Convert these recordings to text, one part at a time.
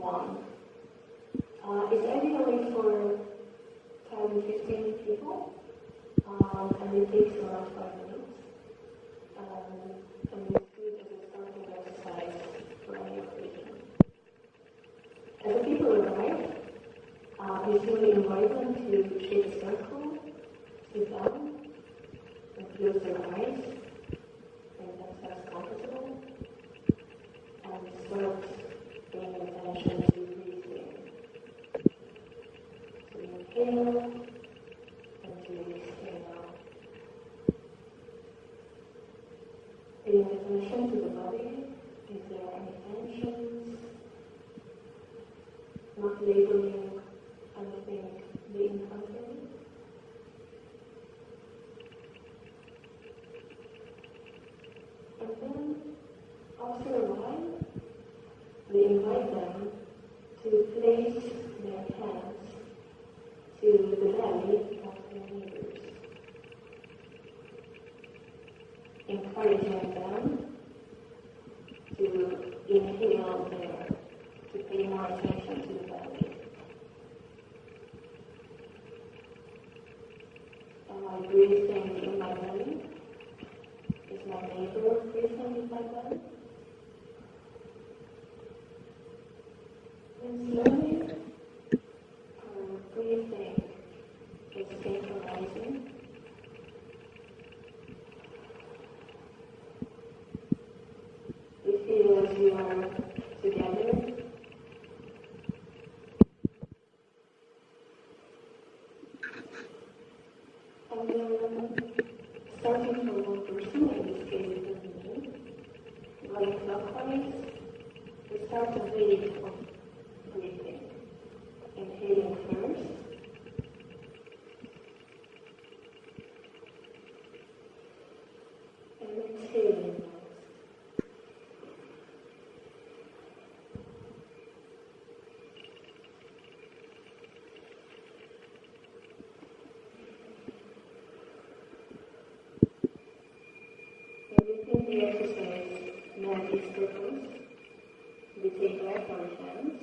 one. Uh, it's ideally for 10, 15 people, um, and it takes around five minutes. Um, and it's good as a starting exercise for any occasion. As the people arrive, uh, we simply invite them to shape a circle, sit down, and close their eyes, make themselves comfortable, and start paying attention to breathing. So inhale and to the body, is there any tensions? Not labeling anything being contrary. And then, after a while, we invite them to place their hands to the belly encouraging them to inhale there, to pay more attention to the belly. Am I breathing in my belly? Is my neighbor breathing in my belly? And slowly, yung we take back our hands,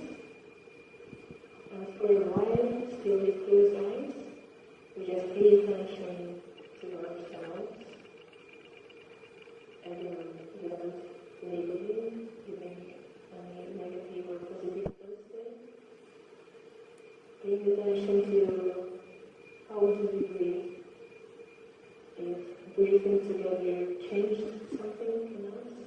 and for a while, still with closed eyes, we just pay attention to ourselves, again, without labeling, giving any negative or positive posture. Paying attention to how do we breathe, if breathing together changed something in us